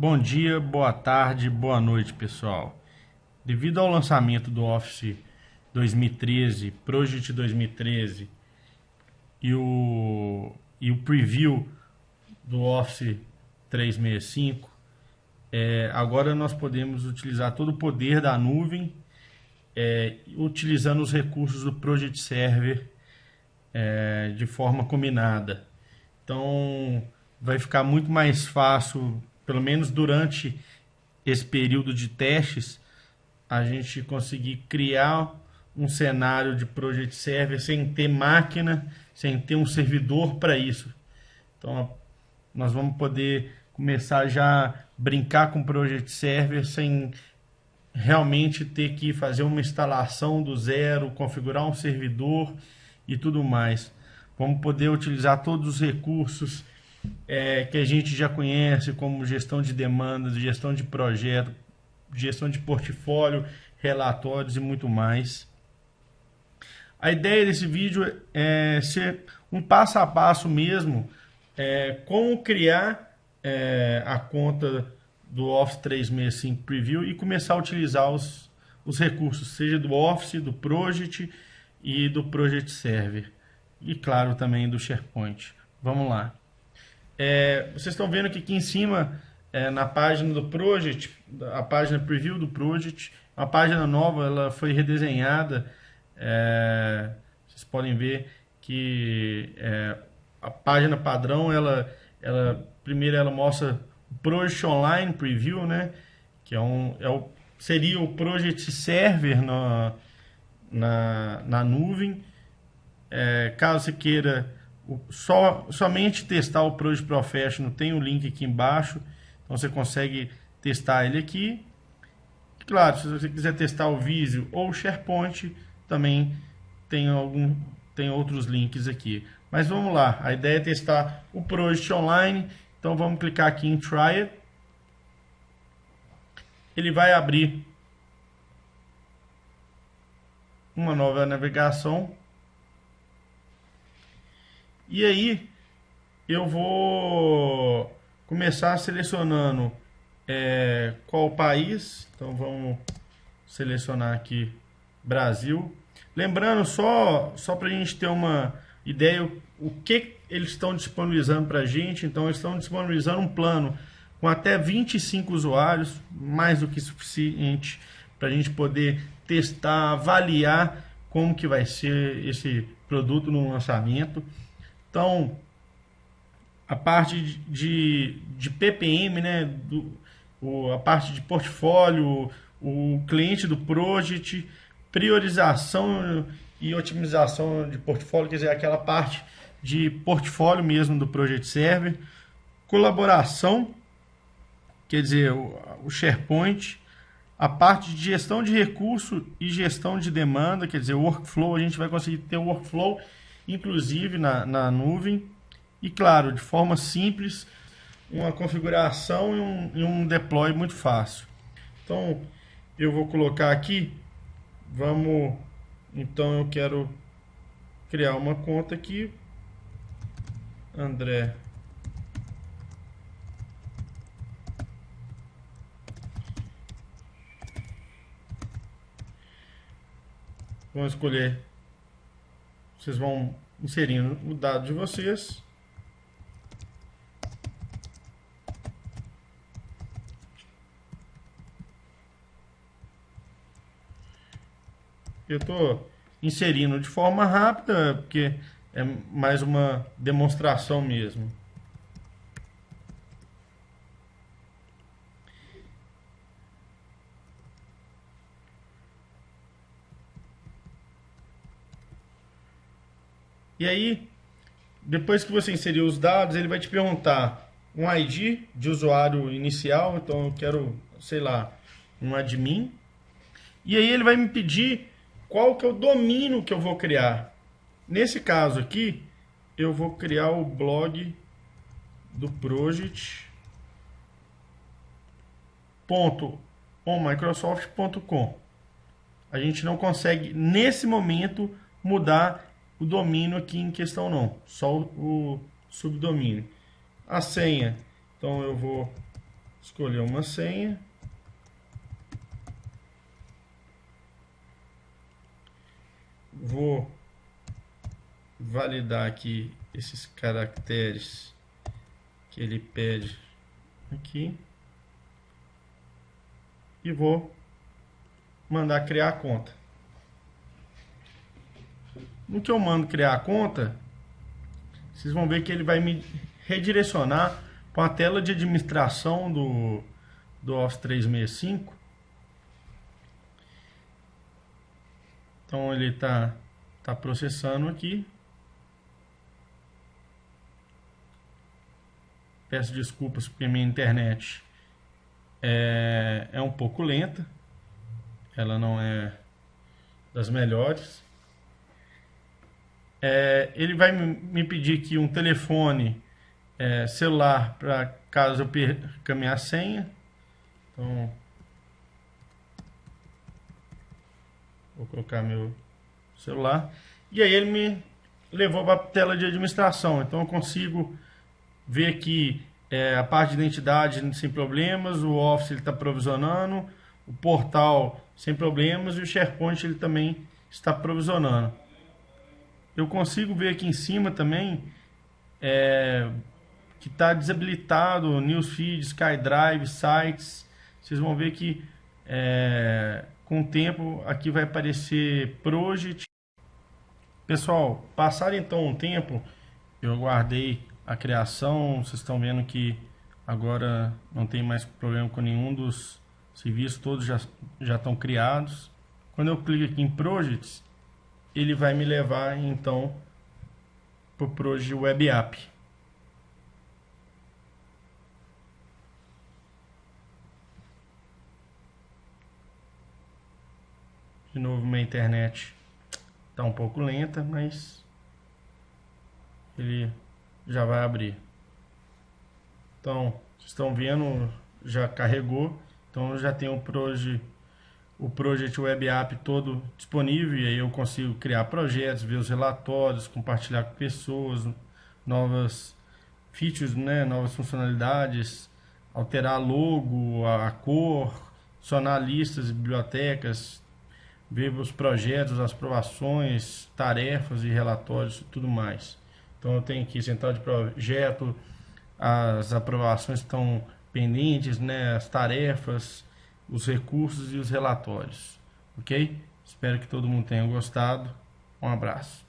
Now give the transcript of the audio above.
Bom dia, boa tarde, boa noite, pessoal. Devido ao lançamento do Office 2013, Project 2013 e o, e o preview do Office 365, é, agora nós podemos utilizar todo o poder da nuvem é, utilizando os recursos do Project Server é, de forma combinada. Então vai ficar muito mais fácil pelo menos durante esse período de testes, a gente conseguir criar um cenário de Project Server sem ter máquina, sem ter um servidor para isso. Então, nós vamos poder começar já a brincar com Project Server sem realmente ter que fazer uma instalação do zero, configurar um servidor e tudo mais. Vamos poder utilizar todos os recursos é, que a gente já conhece, como gestão de demandas, gestão de projeto, gestão de portfólio, relatórios e muito mais. A ideia desse vídeo é ser um passo a passo mesmo, é, como criar é, a conta do Office 365 Preview e começar a utilizar os, os recursos, seja do Office, do Project e do Project Server. E claro, também do SharePoint. Vamos lá. É, vocês estão vendo que aqui em cima, é, na página do Project, a página preview do Project, uma página nova, ela foi redesenhada. É, vocês podem ver que é, a página padrão, ela, ela primeiro ela mostra o Project Online Preview, né? Que é um, é o, seria o Project Server na, na, na nuvem. É, caso você queira só, somente testar o Project Professional, tem o um link aqui embaixo, então você consegue testar ele aqui. Claro, se você quiser testar o Visio ou o SharePoint, também tem, algum, tem outros links aqui. Mas vamos lá, a ideia é testar o Project Online, então vamos clicar aqui em Try It. Ele vai abrir uma nova navegação e aí eu vou começar selecionando é, qual país. Então vamos selecionar aqui Brasil. Lembrando só, só para a gente ter uma ideia o, que eles estão disponibilizando para a gente. Então eles estão disponibilizando um plano com até 25 usuários, mais do que suficiente para a gente poder testar, avaliar como que vai ser esse produto no lançamento. Então, a parte de, de PPM, né, do, o, a parte de portfólio, o cliente do project, priorização e otimização de portfólio, quer dizer, aquela parte de portfólio mesmo do Project Server, colaboração, quer dizer, o, o SharePoint, a parte de gestão de recurso e gestão de demanda, quer dizer, o workflow, a gente vai conseguir ter o workflow inclusive na, na nuvem. E claro, de forma simples, uma configuração e um, e um deploy muito fácil. Então, eu vou colocar aqui, vamos, então eu quero criar uma conta aqui, André Vamos escolher vocês vão inserindo o dado de vocês. Eu estou inserindo de forma rápida, porque é mais uma demonstração mesmo. E aí, depois que você inserir os dados, ele vai te perguntar um ID de usuário inicial, então eu quero, sei lá, um admin. E aí ele vai me pedir qual que é o domínio que eu vou criar. Nesse caso aqui, eu vou criar o blog do project ponto A gente não consegue nesse momento mudar o domínio aqui em questão não, só o, subdomínio. A senha, então eu vou escolher uma senha. Vou validar aqui esses caracteres que ele pede aqui e vou mandar criar a conta. No que eu mando criar a conta, vocês vão ver que ele vai me redirecionar para a tela de administração do, do Office 365. Então ele está tá processando aqui. Peço desculpas porque minha internet é, é um pouco lenta. Ela não é das melhores. É, ele vai me pedir aqui um telefone é, celular para caso eu perca minha senha. Então, vou colocar meu celular. E aí ele me levou para a tela de administração. Então eu consigo ver aqui é, a parte de identidade sem problemas, o Office ele está provisionando, o portal sem problemas e o SharePoint ele também está provisionando. Eu consigo ver aqui em cima também é, que está desabilitado Newsfeed, SkyDrive, Sites. Vocês vão ver que é, com o tempo aqui vai aparecer Project. Pessoal, passado então um tempo, eu guardei a criação. Vocês estão vendo que agora não tem mais problema com nenhum dos serviços, todos já, já estão criados. Quando eu clico aqui em Projects, ele vai me levar então para o Project Web App. De novo, minha internet está um pouco lenta, mas ele já vai abrir. Então, vocês estão vendo, já carregou. Então, já tem o Project, o Project Web App todo disponível. E aí eu consigo criar projetos, ver os relatórios, compartilhar com pessoas, novas features, né, novas funcionalidades, alterar logo, a cor, adicionar listas, bibliotecas, ver os projetos, as aprovações, tarefas e relatórios e tudo mais. Então eu tenho aqui central de projeto, as aprovações estão pendentes, né, as tarefas, os recursos e os relatórios. Ok? Espero que todo mundo tenha gostado. Um abraço.